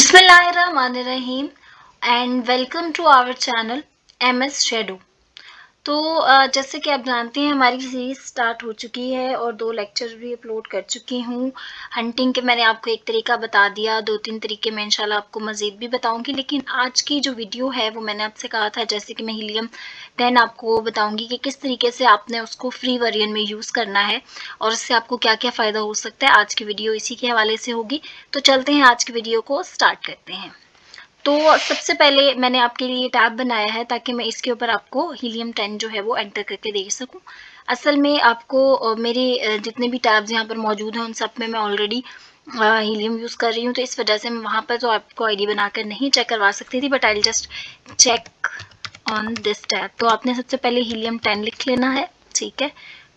بسم اللہ الرحمن الرحیم and welcome to our channel M S shadow تو جیسے کہ آپ جانتے ہیں، ہماری سیریز سٹارٹ ہو چکی ہے اور دو لیکچر بھی اپلوڈ کر چکی ہوں۔ ہنٹنگ کے میں نے آپ کو ایک طریقہ بتا دیا، دو تین طریقے میں انشاءاللہ آپ کو مزید بھی بتاؤں گی۔ لیکن آج کی جو ویڈیو ہے، وہ میں نے آپ سے کہا تھا، جیسے کہ میں ہیلیم ٹین آپ کو بتاؤں گی کہ کس طریقے سے آپ نے اس کو فری ورین میں یوز کرنا ہے اور اس سے آپ کو کیا کیا فائدہ ہو سکتا ہے۔ آج کی ویڈیو اسی کے حوالے سے ہوگی۔ تو چلتے ہیں، آج کی ویڈیو کو سٹارٹ کرتے ہیں۔ تو سب سے پہلے میں نے آپ کے لیے ٹیب بنایا ہے تاکہ میں اس کے اوپر آپ کو ہیلیم ٹین جو ہے وہ انٹر کر کے دیکھ سکوں۔ اصل میں آپ کو میرے جتنے بھی ٹیبز یہاں پر موجود ہیں ان سب میں میں آلریڈی ہیلیم یوز کر رہی ہوں۔ تو اس وجہ سے میں وہاں پر تو آپ کو آئی ڈی بنا کر نہیں چیک کروا سکتی تھی but I just check on this tab تو آپ نے سب سے پہلے ہیلیم ٹین لکھ لینا ہے، ٹھیک ہے۔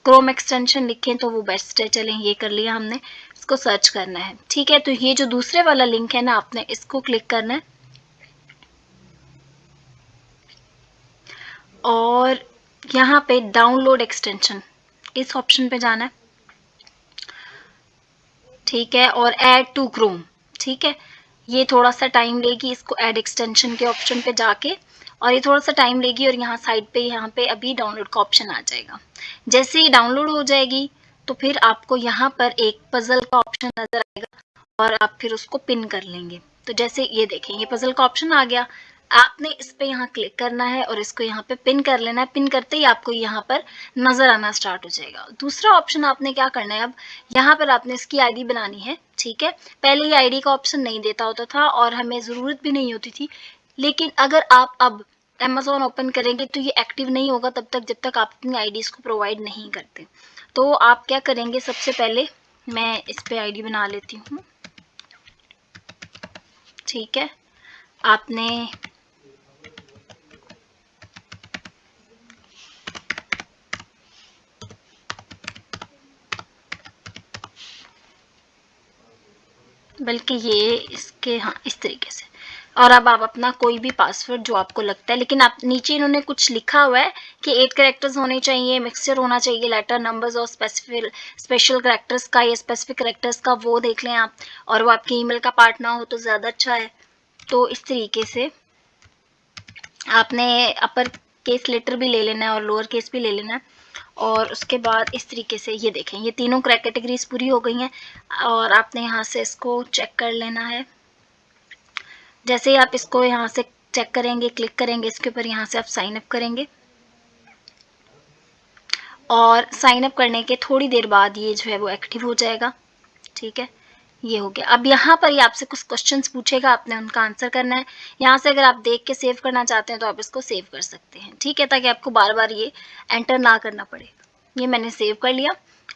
کروم ایکسٹینشن لکھیں تو وہ بیسٹ ہے۔ چلیں یہ کر لیا ہم نے، اس کو سرچ کرنا ہے۔ ٹھیک ہے، تو یہ جو دوسرے والا لنک ہے نا، آپ نے اس کو کلک کرنا ہے۔ اور یہاں پہ ڈاؤن لوڈ ایکسٹینشن اس آپشن پہ جانا ہے۔ ٹھیک ہے، اور ایڈ ٹو کروم ٹھیک ہے، یہ تھوڑا سا ٹائم لے گی اس کو ایڈ ایکسٹینشن کے آپشن پہ جا کے۔ اور یہ تھوڑا سا ٹائم لے گی اور یہاں سائڈ پہ، یہاں پہ ابھی ڈاؤن لوڈ کا آپشن آ جائے گا۔ جیسے ہی ڈاؤن لوڈ ہو جائے گی، تو پھر آپ کو یہاں پر ایک پزل کا آپشن نظر آئے گا اور آپ پھر اس کو پن کر لیں گے۔ تو جیسے یہ دیکھیں، یہ پزل کا آپشن آ گیا۔ آپ نے اس پہ یہاں کلک کرنا ہے اور اس کو یہاں پہ پن کر لینا ہے۔ پن کرتے ہی آپ کو یہاں پر نظر آنا سٹارٹ ہو جائے گا۔ دوسرا آپشن آپ نے کیا کرنا ہے؟ اب یہاں پر آپ نے اس کی آئی ڈی بنانی ہے، ٹھیک ہے؟ پہلے یہ آئی ڈی کا آپشن نہیں دیتا ہوتا تھا اور ہمیں ضرورت بھی نہیں ہوتی تھی۔ لیکن اگر آپ اب امیزون اوپن کریں گے تو یہ ایکٹیو نہیں ہوگا تب تک جب تک آپ اپنی آئی ڈیز کو پرووائڈ نہیں کرتے۔ تو آپ کیا کریں گے؟ سب سے پہلے میں اس پہ آئی ڈی بنا لیتی ہوں۔ ٹھیک ہے؟ آپ نے بلکہ یہ اس کے ہاں اس طریقے سے۔ اور اب آپ اپنا کوئی بھی پاسورڈ جو آپ کو لگتا ہے، لیکن آپ، نیچے انہوں نے کچھ لکھا ہوا ہے کہ ایٹ کریکٹرز ہونے چاہیے مکسچر ہونا چاہیے لیٹر نمبرز اور اسپیشل کریکٹرز کا یا اسپیسیفک کریکٹرز کا وہ دیکھ لیں آپ۔ اور وہ آپ کی ای میل کا پارٹ نہ ہو تو زیادہ اچھا ہے۔ تو اس طریقے سے آپ نے اپر کیس لیٹر بھی لے لینا ہے اور لوور کیس بھی لے لینا ہے۔ اور اس کے بعد اس طریقے سے یہ دیکھیں، یہ تینوں کیٹیگریز پوری ہو گئی ہیں اور آپ نے یہاں سے اس کو چیک کر لینا ہے۔ جیسے ہی آپ اس کو یہاں سے چیک کریں گے کلک کریں گے، اس کے اوپر یہاں سے آپ سائن اپ کریں گے۔ اور سائن اپ کرنے کے تھوڑی دیر بعد یہ جو ہے وہ ایکٹیو ہو جائے گا۔ ٹھیک ہے؟ یہ ہو گیا۔ اب یہاں پر یہ آپ سے کچھ کوشچنس پوچھے گا، آپ نے ان کا آنسر کرنا ہے۔ یہاں سے اگر آپ دیکھ کے سیو کرنا چاہتے ہیں تو آپ اس کو سیو کر سکتے ہیں۔ ٹھیک ہے، تاکہ آپ کو بار بار یہ انٹر نہ کرنا پڑے۔ یہ میں نے سیو کر لیا۔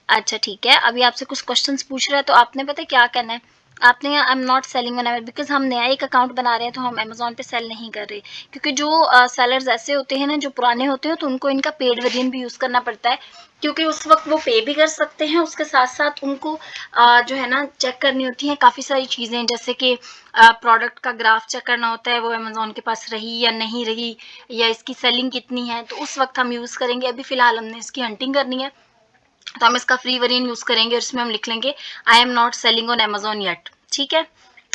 اچھا ٹھیک ہے۔ ابھی آپ سے کچھ کوشچنس پوچھ رہا ہے تو آپ نے پتہ کیا کرنا ہے؟ آپ نے I am not selling on because ہم نیا ایک اکاؤنٹ بنا رہے ہیں تو ہم امیزون پہ سیل نہیں کر رہے۔ کیونکہ جو سیلرز ایسے ہوتے ہیں نا جو پرانے ہوتے ہیں تو ان کو ان کا پیڈ ورژن بھی یوز کرنا پڑتا ہے۔ کیونکہ اس وقت وہ پے بھی کر سکتے ہیں، اس کے ساتھ ساتھ ان کو جو ہے نا چیک کرنی ہوتی ہیں۔ کافی ساری چیزیں جیسے کہ پروڈکٹ کا گراف چیک کرنا ہوتا ہے، وہ امیزون کے پاس رہی یا نہیں رہی یا اس کی سیلنگ کتنی ہے۔ تو اس وقت ہم یوز کریں گے۔ ابھی فی الحال ہم نے اس کی ہنٹنگ کرنی ہے۔ تو ہم اس کا فری ورین یوز کریں گے اور اس میں ہم لکھ لیں گے I am not selling on Amazon yet ٹھیک ہے؟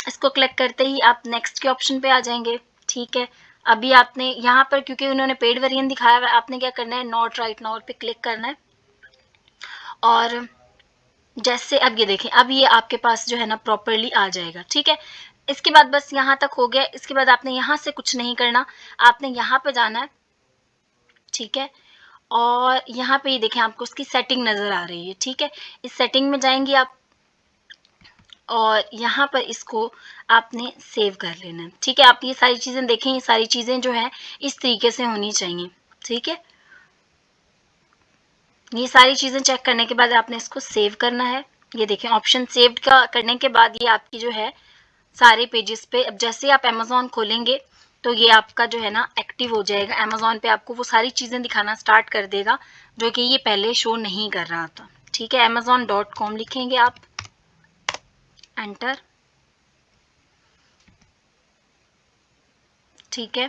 اس کو کلک کرتے ہی آپ نیکسٹ کے آپشن پہ آ جائیں گے۔ ٹھیک ہے؟ ابھی آپ نے یہاں پر، کیونکہ انہوں نے پیڈ ورین دکھایا ہوا آپ نے کیا کرنا ہے؟ نوٹ رائٹ نوٹ پہ کلک کرنا ہے۔ اور جیسے اب یہ دیکھیں، اب یہ آپ کے پاس جو ہے نا پراپرلی آ جائے گا۔ ٹھیک ہے؟ اس کے بعد بس یہاں تک ہو گیا۔ اس کے بعد آپ نے یہاں سے کچھ نہیں کرنا، آپ نے یہاں پہ جانا ہے۔ ٹھیک ہے؟ اور یہاں پہ یہ دیکھیں آپ کو اس کی سیٹنگ نظر آ رہی ہے، ٹھیک ہے؟ اس سیٹنگ میں جائیں گی آپ اور یہاں پر اس کو آپ نے سیو کر لینا ہے ٹھیک ہے؟ آپ یہ ساری چیزیں دیکھیں، یہ ساری چیزیں جو ہیں اس طریقے سے ہونی چاہیے، ٹھیک ہے؟ یہ ساری چیزیں چیک کرنے کے بعد آپ نے اس کو سیو کرنا ہے۔ یہ دیکھیں آپشن سیوڈ کا کرنے کے بعد یہ آپ کی جو ہے سارے پیجز پہ، اب جیسے آپ امیزون کھولیں گے تو یہ آپ کا جو ہے نا ایکٹیو ہو جائے گا۔ امیزون پہ آپ کو وہ ساری چیزیں دکھانا سٹارٹ کر دے گا جو کہ یہ پہلے شو نہیں کر رہا تھا۔ ٹھیک ہے امیزون ڈاٹ کام لکھیں گے آپ۔ انٹر ٹھیک ہے،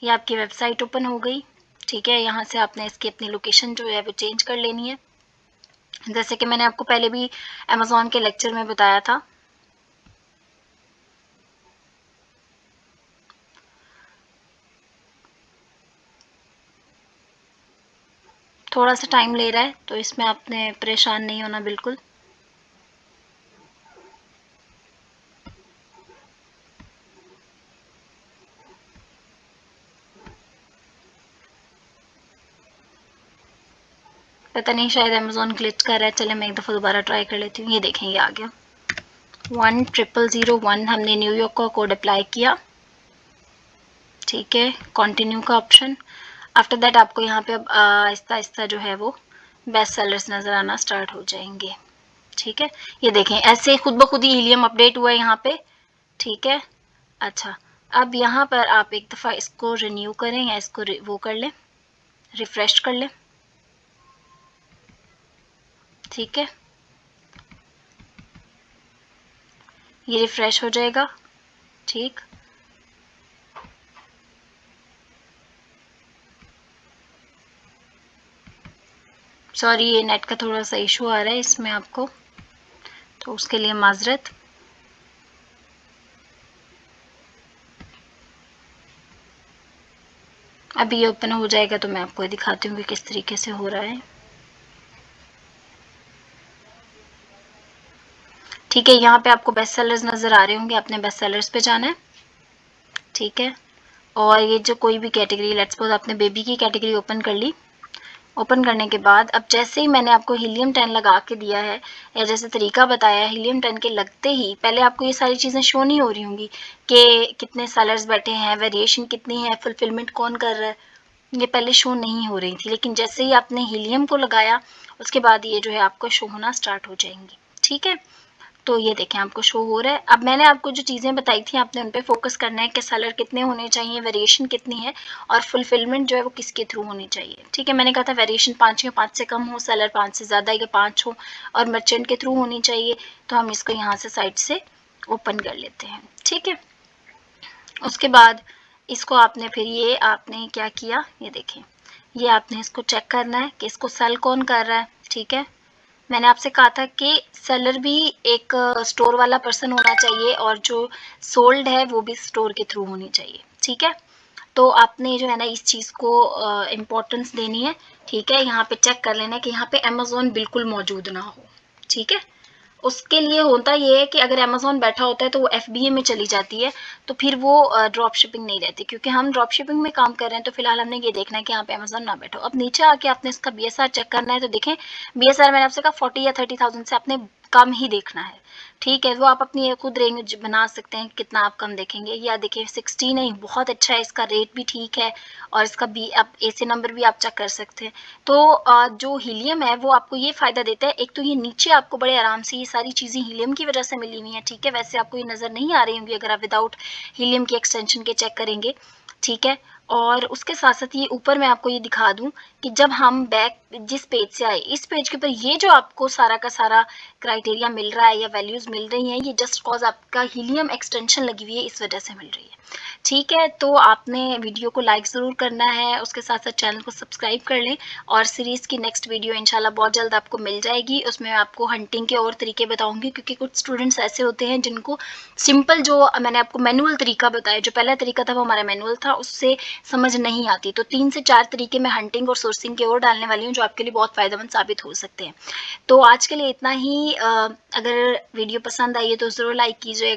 یہ آپ کی ویب سائٹ اوپن ہو گئی۔ ٹھیک ہے، یہاں سے آپ نے اس کی اپنی لوکیشن جو ہے وہ چینج کر لینی ہے۔ جیسے کہ میں نے آپ کو پہلے بھی امیزون کے لیکچر میں بتایا تھا۔ تھوڑا سا ٹائم لے رہا ہے، تو اس میں آپ نے پریشان نہیں ہونا بالکل۔ پتہ نہیں، شاید امیزون گلچ کر رہا ہے۔ چلے، میں ایک دفعہ دوبارہ ٹرائی کر لیتی ہوں۔ یہ دیکھیں، یہ آ گیا ون ٹریپل زیرو ون ہم نے نیو یارک کا کوڈ اپلائی کیا۔ ٹھیک ہے کنٹینیو کا آپشن آفٹر دیٹ آپ کو یہاں پہ اب آہستہ آہستہ جو ہے وہ بیسٹ سیلرس نظر آنا سٹارٹ ہو جائیں گے۔ ٹھیک ہے؟ یہ دیکھیں، ایسے خود بخود ہی ہیلیم اپڈیٹ ہوا ہے یہاں پہ۔ ٹھیک ہے؟ اچھا اب یہاں پر آپ ایک دفعہ اس کو رینیو کریں یا اس کو وہ کر لیں۔ ریفریش کر لیں۔ ٹھیک ہے؟ یہ ریفریش ہو جائے گا۔ ٹھیک؟ سوری، یہ نیٹ کا تھوڑا سا ایشو آ رہا ہے اس میں آپ کو، تو اس کے لیے معذرت۔ ابھی یہ اوپن ہو جائے گا تو میں آپ کو دکھاتی ہوں کہ کس طریقے سے ہو رہا ہے۔ ٹھیک ہے، یہاں پہ آپ کو بیسٹ سیلرز نظر آ رہے ہوں گے اپنے بیسٹ سیلرز پہ جانا ہے۔ ٹھیک ہے، اور یہ جو کوئی بھی کیٹیگری لیٹس سپوز آپ نے بیبی کی کیٹیگری اوپن کر لی۔ اوپن کرنے کے بعد، اب جیسے ہی میں نے آپ کو ہیلیم ٹین لگا کے دیا ہے، یا جیسے طریقہ بتایا ہے، ہیلیم ٹین کے لگتے ہی پہلے آپ کو یہ ساری چیزیں شو نہیں ہو رہی ہوں گی کہ کتنے سیلرز بیٹھے ہیں ویریشن کتنی ہے فلفلمنٹ کون کر رہا ہے، یہ پہلے شو نہیں ہو رہی تھی۔ لیکن جیسے ہی آپ نے ہیلیم کو لگایا، اس کے بعد یہ جو ہے آپ کو شو ہونا سٹارٹ ہو جائیں گی۔ ٹھیک ہے؟ تو یہ دیکھیں، آپ کو شو ہو رہا ہے۔ اب میں نے آپ کو جو چیزیں بتائی تھیں، آپ نے ان پہ فوکس کرنا ہے کہ سیلر کتنے ہونے چاہیے ویریشن کتنی ہے اور فلفلمنٹ جو ہے وہ کس کے تھرو ہونی چاہیے۔ ٹھیک ہے، میں نے کہا تھا ویریشن پانچ یا پانچ سے کم ہو سیلر پانچ سے زیادہ یا پانچ ہو اور مرچنٹ کے تھرو ہونی چاہیے، تو ہم اس کو یہاں سے سائڈ سے اوپن کر لیتے ہیں۔ ٹھیک ہے، اس کے بعد اس کو آپ نے پھر یہ آپ نے کیا کیا؟ یہ دیکھیں، یہ آپ نے اس کو چیک کرنا ہے کہ اس کو سیل کون کر رہا ہے۔ ٹھیک ہے میں نے آپ سے کہا تھا کہ سیلر بھی ایک اسٹور والا پرسن ہونا چاہیے اور جو سولڈ ہے وہ بھی اسٹور کے تھرو ہونی چاہیے، ٹھیک ہے؟ تو آپ نے جو ہے نا اس چیز کو امپورٹنس دینی ہے، ٹھیک ہے؟ یہاں پہ چیک کر لینا کہ یہاں پہ امیزون بالکل موجود نہ ہو، ٹھیک ہے؟ اس کے لیے ہوتا یہ ہے کہ اگر امیزون بیٹھا ہوتا ہے تو وہ ایف بی اے میں چلی جاتی ہے، تو پھر وہ ڈراپ شپنگ نہیں رہتی۔ کیونکہ ہم ڈراپ شپنگ میں کام کر رہے ہیں تو فی الحال ہم نے یہ دیکھنا ہے کہ یہاں پہ امیزون نہ بیٹھو۔ اب نیچے آ کے آپ نے اس کا بی ایس آر چیک کرنا ہے تو دیکھیں بی ایس آر میں نے آپ سے کہا فورٹی یا تھرٹی تھاؤزینڈ سے آپ نے کم ہی دیکھنا ہے۔ ٹھیک ہے، وہ آپ اپنی خود رینج بنا سکتے ہیں کتنا آپ کم دیکھیں گے۔ یا دیکھیں سکسٹی نہیں، بہت اچھا ہے، اس کا ریٹ بھی ٹھیک ہے اور اس کا بی آپ اے سی نمبر بھی آپ چیک کر سکتے ہیں۔ تو جو ہیلیم ہے، وہ آپ کو یہ فائدہ دیتا ہے، ایک تو یہ نیچے آپ کو بڑے آرام سے یہ ساری چیزیں ہیلیم کی وجہ سے ملی ہوئی ہیں۔ ٹھیک ہے، ویسے آپ کو یہ نظر نہیں آ رہی ہوں گی اگر آپ وداؤٹ ہیلیم کی ایکسٹینشن کے چیک کریں گے۔ ٹھیک ہے اور اس کے ساتھ ساتھ یہ اوپر میں آپ کو یہ دکھا دوں کہ جب ہم بیک جس پیج سے آئے، اس پیج کے اوپر یہ جو آپ کو سارا کا سارا کرائٹیریا مل رہا ہے یا ویلیوز مل رہی ہیں، یہ جسٹ کاز آپ کا ہیلیم ایکسٹینشن لگی ہوئی ہے، اس وجہ سے مل رہی ہے۔ ٹھیک ہے، تو آپ نے ویڈیو کو لائک ضرور کرنا ہے، اس کے ساتھ ساتھ چینل کو سبسکرائب کر لیں اور سیریز کی نیکسٹ ویڈیو انشاءاللہ بہت جلد آپ کو مل جائے گی۔ اس میں آپ کو ہنٹنگ کے اور طریقے بتاؤں گی، کیونکہ کچھ اسٹوڈنٹس ایسے ہوتے ہیں جن کو سمپل جو میں نے آپ کو مینول طریقہ بتایا، جو پہلا طریقہ تھا وہ ہمارا مینول تھا، اس سے سمجھ نہیں آتی۔ تو تین سے چار طریقے میں ہنٹنگ اور سورسنگ کے اور ڈالنے والی ہوں جو آپ کے لیے بہت فائدہ مند ثابت ہو سکتے ہیں۔ تو آج کے لیے اتنا ہی۔ اگر ویڈیو پسند آئی ہے تو ضرور لائک کیجیے گا